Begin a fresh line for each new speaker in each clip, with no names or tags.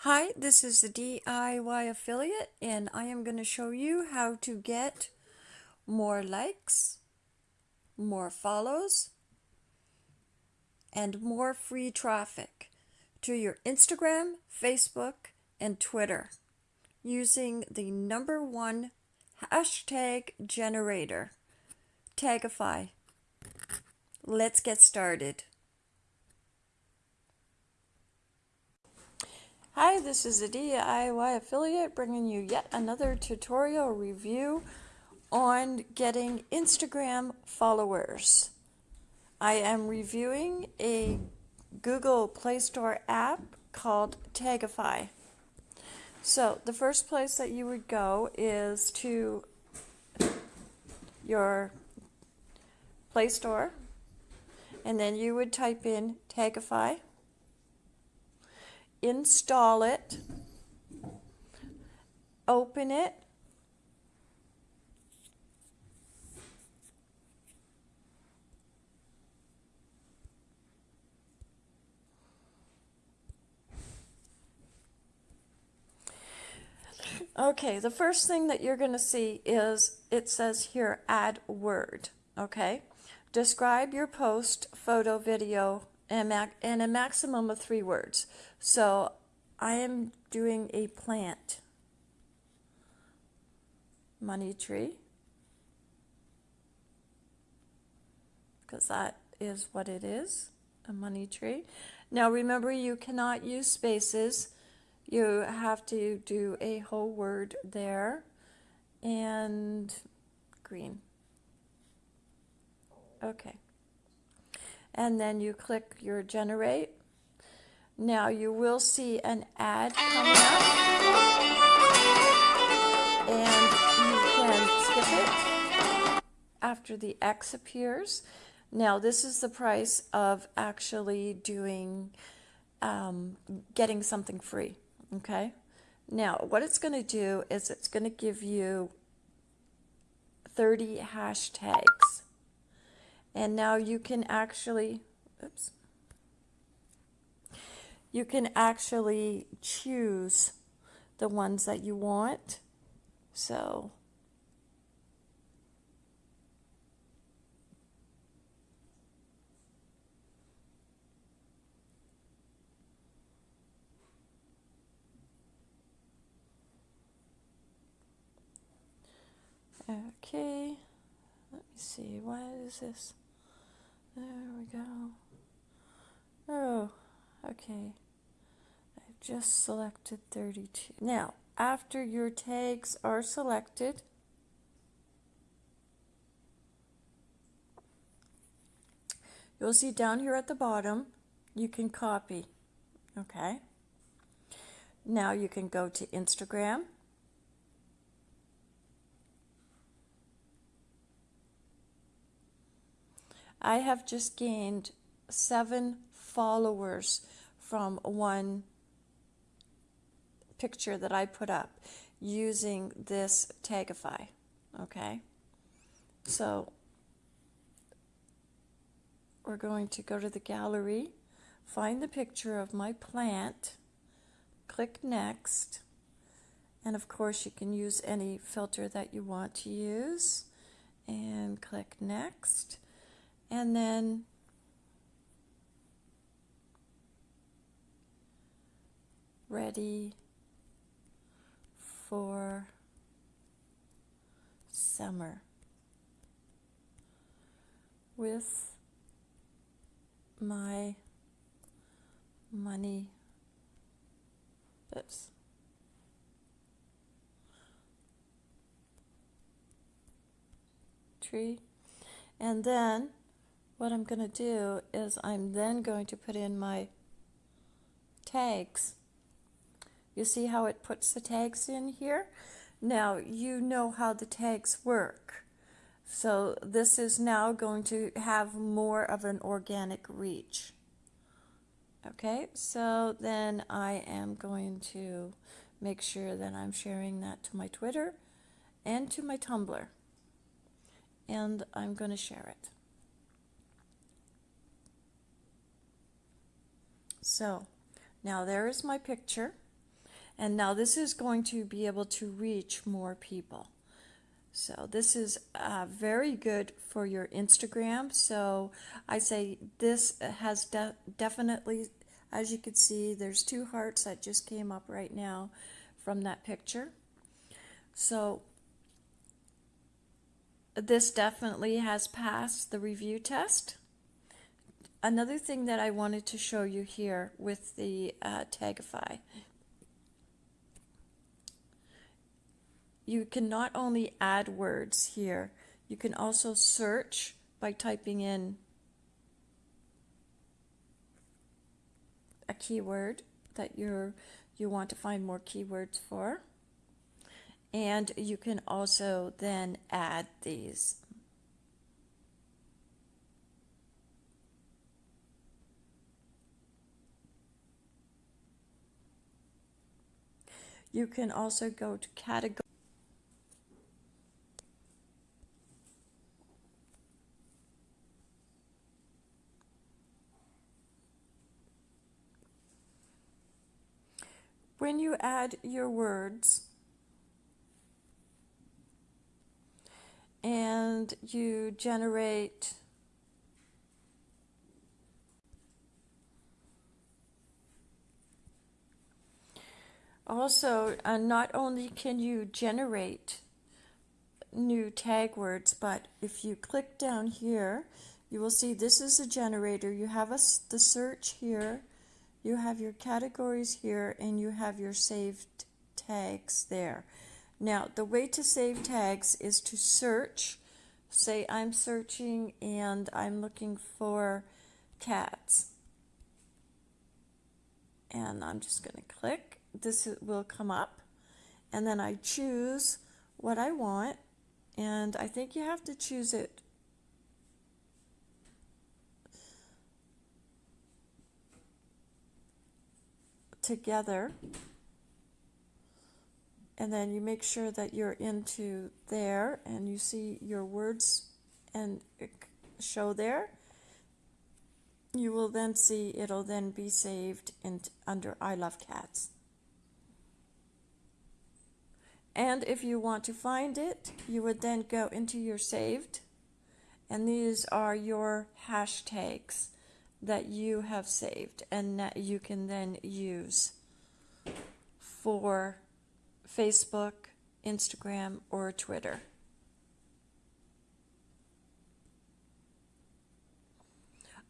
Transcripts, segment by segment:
Hi, this is the DIY affiliate and I am going to show you how to get more likes, more follows, and more free traffic to your Instagram, Facebook, and Twitter using the number one hashtag generator, Tagify. Let's get started. Hi, this is a DIY affiliate bringing you yet another tutorial review on getting Instagram followers. I am reviewing a Google Play Store app called Tagify. So the first place that you would go is to your Play Store and then you would type in Tagify install it, open it, Okay, the first thing that you're going to see is it says here add word. Okay, describe your post, photo, video, and, and a maximum of three words. So I am doing a plant. Money tree. Because that is what it is a money tree. Now remember you cannot use spaces. You have to do a whole word there. And green. Okay and then you click your generate. Now you will see an ad coming up and you can skip it after the X appears. Now this is the price of actually doing, um, getting something free, okay? Now what it's going to do is it's going to give you 30 hashtags and now you can actually oops. You can actually choose the ones that you want. So Okay, let me see, why is this? There we go. Oh, okay. I've just selected 32. Now, after your tags are selected, you'll see down here at the bottom, you can copy. Okay. Now you can go to Instagram I have just gained seven followers from one picture that I put up using this Tagify. Okay, so we're going to go to the gallery, find the picture of my plant, click next, and of course you can use any filter that you want to use, and click next and then ready for summer with my money oops tree. And then what I'm going to do is I'm then going to put in my tags. You see how it puts the tags in here? Now you know how the tags work. So this is now going to have more of an organic reach. Okay, so then I am going to make sure that I'm sharing that to my Twitter and to my Tumblr. And I'm going to share it. So now there is my picture And now this is going to be able to reach more people. So this is uh, very good for your Instagram. So I say this has de definitely, as you can see, there's two hearts that just came up right now from that picture. So this definitely has passed the review test. Another thing that I wanted to show you here with the uh, Tagify you can not only add words here, you can also search by typing in a keyword that you're you want to find more keywords for. And you can also then add these. You can also go to category. When you add your words and you generate also uh, not only can you generate new tag words but if you click down here you will see this is a generator you have a, the search here you have your categories here and you have your saved tags there. Now, the way to save tags is to search. Say I'm searching and I'm looking for cats. And I'm just going to click. This will come up. And then I choose what I want. And I think you have to choose it together and then you make sure that you're into there and you see your words and show there you will then see it'll then be saved in under I love cats and if you want to find it you would then go into your saved and these are your hashtags that you have saved and that you can then use for Facebook, Instagram, or Twitter.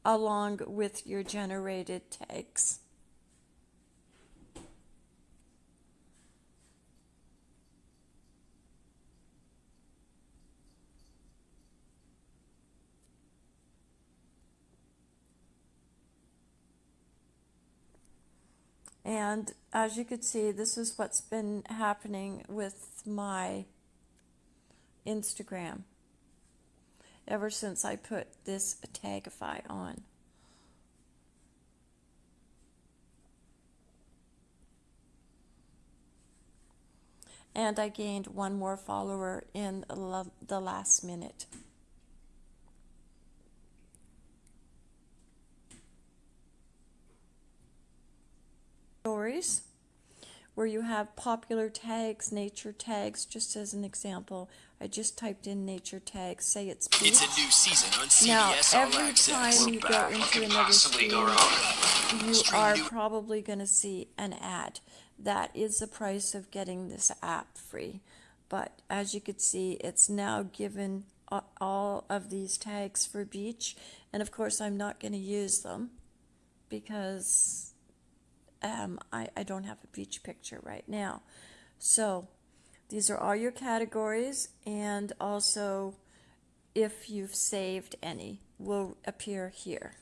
along with your generated tags. And as you could see, this is what's been happening with my Instagram ever since I put this Tagify on. And I gained one more follower in the last minute. Stories where you have popular tags, nature tags, just as an example. I just typed in nature tags, say it's beach.
It's a new season on CBS
Now, every time you go into another screen, you are probably going to see an ad. That is the price of getting this app free. But as you can see, it's now given all of these tags for beach. And of course, I'm not going to use them because um, I, I don't have a beach picture right now. So these are all your categories and also if you've saved any will appear here.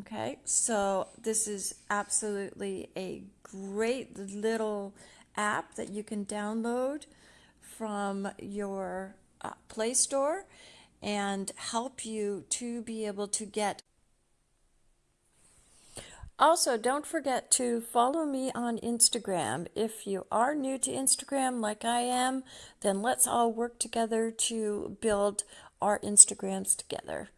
Okay, so this is absolutely a great little app that you can download from your uh, Play Store and help you to be able to get also, don't forget to follow me on Instagram. If you are new to Instagram like I am, then let's all work together to build our Instagrams together.